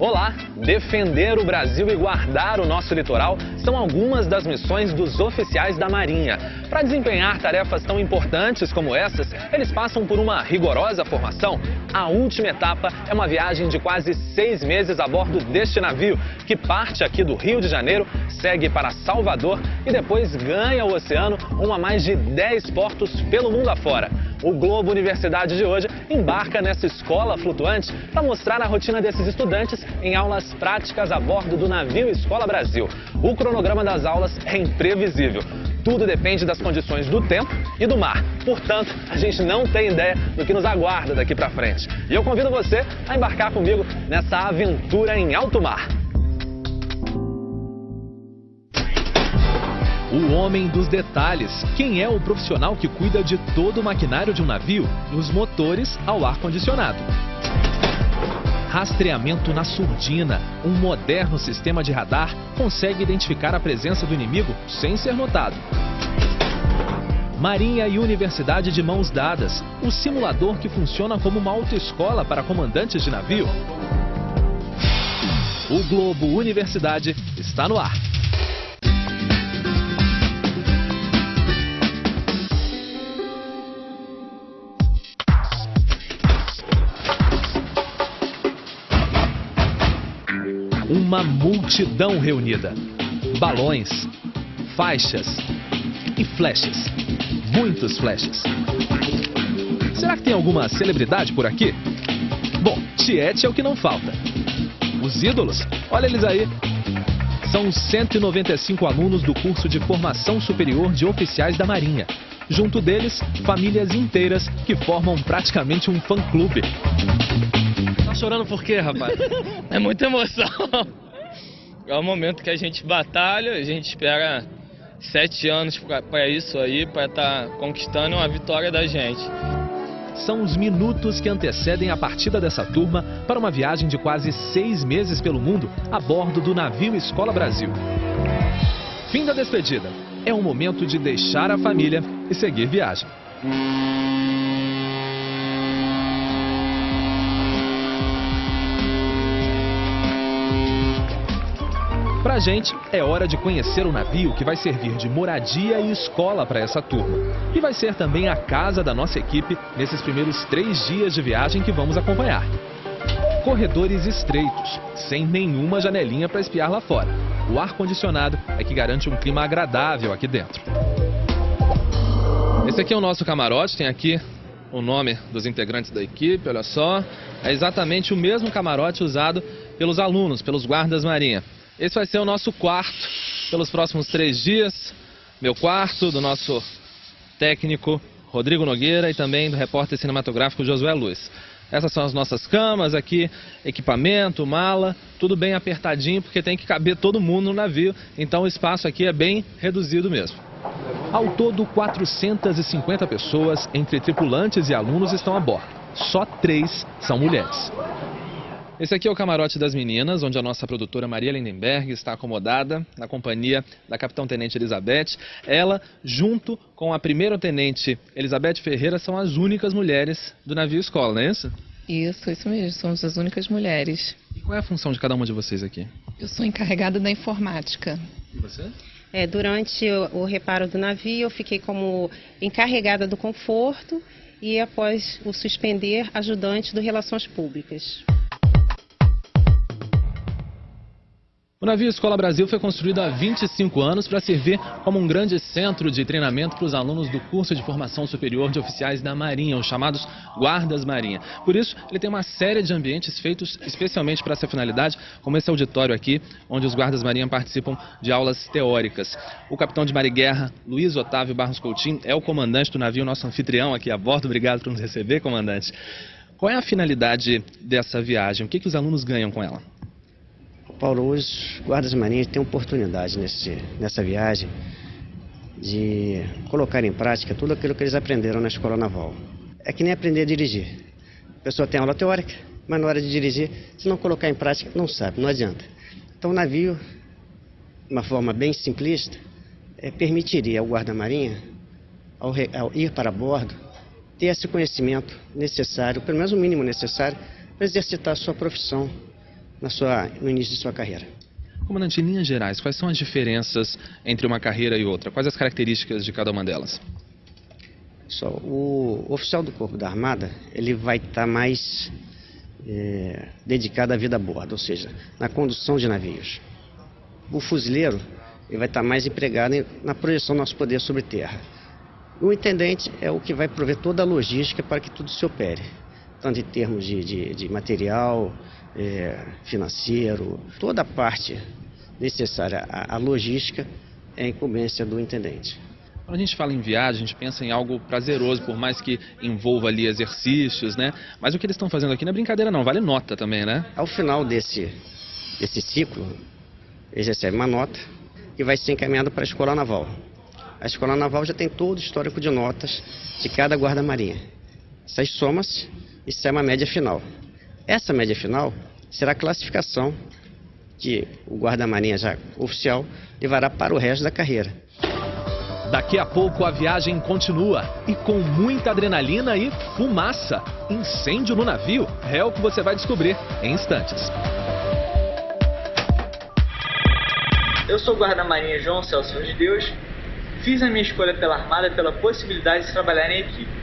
Olá! Defender o Brasil e guardar o nosso litoral são algumas das missões dos oficiais da Marinha. Para desempenhar tarefas tão importantes como essas, eles passam por uma rigorosa formação. A última etapa é uma viagem de quase seis meses a bordo deste navio, que parte aqui do Rio de Janeiro, segue para Salvador e depois ganha o oceano rumo a mais de 10 portos pelo mundo afora. O Globo Universidade de hoje embarca nessa escola flutuante para mostrar a rotina desses estudantes em aulas práticas a bordo do navio Escola Brasil. O cronograma das aulas é imprevisível. Tudo depende das condições do tempo e do mar. Portanto, a gente não tem ideia do que nos aguarda daqui para frente. E eu convido você a embarcar comigo nessa aventura em alto mar. O homem dos detalhes. Quem é o profissional que cuida de todo o maquinário de um navio, dos motores ao ar-condicionado? Rastreamento na surdina. Um moderno sistema de radar consegue identificar a presença do inimigo sem ser notado. Marinha e Universidade de Mãos Dadas. O simulador que funciona como uma autoescola para comandantes de navio. O Globo Universidade está no ar. Uma multidão reunida. Balões, faixas e flechas. Muitos flechas. Será que tem alguma celebridade por aqui? Bom, Tiete é o que não falta. Os ídolos? Olha eles aí. São 195 alunos do curso de formação superior de oficiais da Marinha. Junto deles, famílias inteiras que formam praticamente um fã-clube chorando por quê, rapaz? é muita emoção. É o momento que a gente batalha, a gente espera sete anos para isso aí, para estar tá conquistando uma vitória da gente. São os minutos que antecedem a partida dessa turma para uma viagem de quase seis meses pelo mundo a bordo do navio Escola Brasil. Fim da despedida. É o momento de deixar a família e seguir viagem. Pra gente, é hora de conhecer o navio que vai servir de moradia e escola para essa turma. E vai ser também a casa da nossa equipe nesses primeiros três dias de viagem que vamos acompanhar. Corredores estreitos, sem nenhuma janelinha para espiar lá fora. O ar-condicionado é que garante um clima agradável aqui dentro. Esse aqui é o nosso camarote, tem aqui o nome dos integrantes da equipe, olha só. É exatamente o mesmo camarote usado pelos alunos, pelos guardas marinha. Esse vai ser o nosso quarto pelos próximos três dias. Meu quarto, do nosso técnico Rodrigo Nogueira e também do repórter cinematográfico Josué Luiz. Essas são as nossas camas aqui, equipamento, mala, tudo bem apertadinho porque tem que caber todo mundo no navio, então o espaço aqui é bem reduzido mesmo. Ao todo, 450 pessoas, entre tripulantes e alunos, estão a bordo. Só três são mulheres. Esse aqui é o camarote das meninas, onde a nossa produtora Maria Lindenberg está acomodada na companhia da capitão-tenente Elizabeth. Ela, junto com a primeira-tenente Elizabeth Ferreira, são as únicas mulheres do navio escola, não é isso? Isso, isso mesmo, somos as únicas mulheres. E qual é a função de cada uma de vocês aqui? Eu sou encarregada da informática. E você? É, durante o, o reparo do navio, eu fiquei como encarregada do conforto e, após o suspender, ajudante do Relações Públicas. O navio Escola Brasil foi construído há 25 anos para servir como um grande centro de treinamento para os alunos do curso de formação superior de oficiais da Marinha, os chamados Guardas Marinha. Por isso, ele tem uma série de ambientes feitos especialmente para essa finalidade, como esse auditório aqui, onde os Guardas Marinha participam de aulas teóricas. O capitão de Guerra, Luiz Otávio Barros Coutinho, é o comandante do navio, nosso anfitrião aqui a bordo. Obrigado por nos receber, comandante. Qual é a finalidade dessa viagem? O que, que os alunos ganham com ela? Paulo, os guardas marinhos têm oportunidade nesse, nessa viagem de colocar em prática tudo aquilo que eles aprenderam na escola naval. É que nem aprender a dirigir. A pessoa tem aula teórica, mas na hora de dirigir, se não colocar em prática, não sabe, não adianta. Então o navio, de uma forma bem simplista, é, permitiria ao guarda-marinha, ao, ao ir para bordo, ter esse conhecimento necessário, pelo menos o mínimo necessário, para exercitar a sua profissão na sua, no início de sua carreira. Comandante, em linhas gerais, quais são as diferenças entre uma carreira e outra? Quais as características de cada uma delas? Só, o oficial do Corpo da Armada ele vai estar tá mais é, dedicado à vida a bordo, ou seja, na condução de navios. O fuzileiro ele vai estar tá mais empregado na projeção do nosso poder sobre terra. O intendente é o que vai prover toda a logística para que tudo se opere, tanto em termos de, de, de material, é, financeiro, toda a parte necessária à, à logística é incumbência do intendente. Quando a gente fala em viagem, a gente pensa em algo prazeroso, por mais que envolva ali exercícios, né? Mas o que eles estão fazendo aqui não é brincadeira não, vale nota também, né? Ao final desse, desse ciclo, eles recebem uma nota e vai ser encaminhado para a Escola Naval. A Escola Naval já tem todo o histórico de notas de cada guarda-marinha. Essas somas e sai uma média final. Essa média final será a classificação que o guarda-marinha já oficial levará para o resto da carreira. Daqui a pouco a viagem continua e com muita adrenalina e fumaça. Incêndio no navio é o que você vai descobrir em instantes. Eu sou o guarda-marinha João Celso de Deus. Fiz a minha escolha pela Armada pela possibilidade de trabalhar em equipe.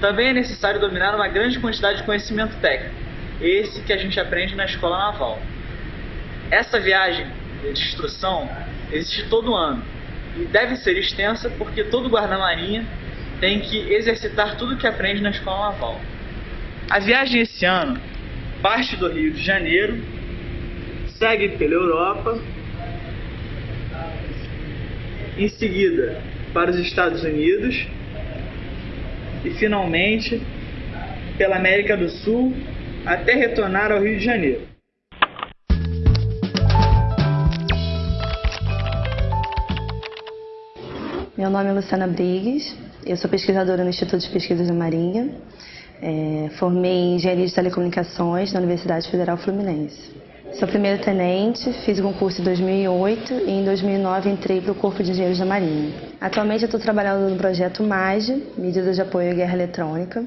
Também é necessário dominar uma grande quantidade de conhecimento técnico, esse que a gente aprende na escola naval. Essa viagem de instrução existe todo ano e deve ser extensa porque todo guarda-marinha tem que exercitar tudo que aprende na escola naval. A viagem esse ano parte do Rio de Janeiro, segue pela Europa, em seguida para os Estados Unidos e finalmente pela América do Sul até retornar ao Rio de Janeiro. Meu nome é Luciana Brigues, eu sou pesquisadora no Instituto de Pesquisas da Marinha. É, formei em Engenharia de Telecomunicações na Universidade Federal Fluminense. Sou primeiro tenente, fiz o concurso em 2008 e em 2009 entrei para o Corpo de Engenheiros da Marinha. Atualmente eu estou trabalhando no projeto MAGE, Medidas de Apoio à Guerra Eletrônica.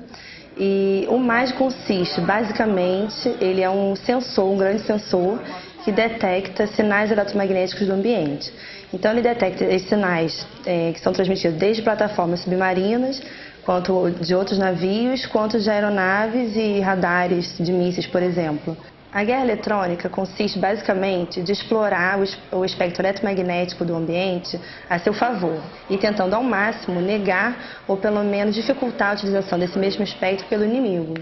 E o MAGE consiste, basicamente, ele é um sensor, um grande sensor que detecta sinais eletromagnéticos do ambiente. Então ele detecta esses sinais é, que são transmitidos desde plataformas submarinas, quanto de outros navios, quanto de aeronaves e radares de mísseis, por exemplo. A guerra eletrônica consiste basicamente de explorar o espectro eletromagnético do ambiente a seu favor e tentando ao máximo negar ou pelo menos dificultar a utilização desse mesmo espectro pelo inimigo.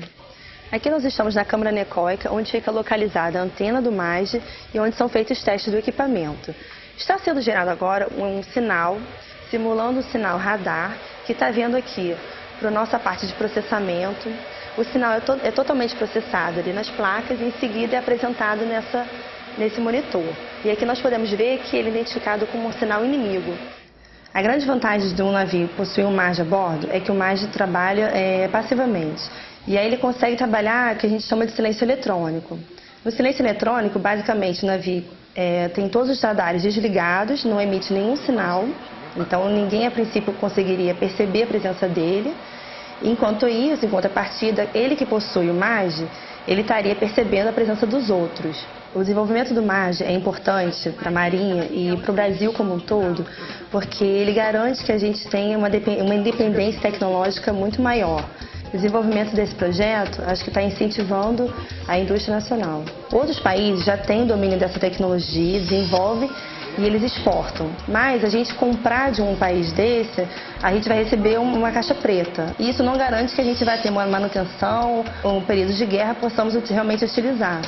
Aqui nós estamos na câmara necóica, onde fica localizada a antena do MAGE e onde são feitos testes do equipamento. Está sendo gerado agora um sinal, simulando o sinal radar, que está vendo aqui para a nossa parte de processamento. O sinal é, to é, totalmente processado ali nas placas e em seguida é apresentado nessa, nesse monitor. E aqui nós podemos ver que ele é identificado como um sinal inimigo. A grande vantagem de um navio possuir um MAGE a bordo é que o MAGE trabalha é, passivamente. E aí ele consegue trabalhar o que a gente chama de silêncio eletrônico. No silêncio eletrônico, basicamente, o navio é, tem todos os radares desligados, não emite nenhum sinal, então ninguém a princípio conseguiria perceber a presença dele. Enquanto isso, em contrapartida, ele que possui o MAGE, ele estaria percebendo a presença dos outros. O desenvolvimento do MAGE é importante para a Marinha e para o Brasil como um todo, porque ele garante que a gente tenha uma, uma independência tecnológica muito maior. O desenvolvimento desse projeto acho que está incentivando a indústria nacional. Outros países já têm domínio dessa tecnologia, desenvolvem e eles exportam. Mas a gente comprar de um país desse, a gente vai receber uma caixa preta. E isso não garante que a gente vai ter uma manutenção ou um período de guerra possamos realmente utilizar.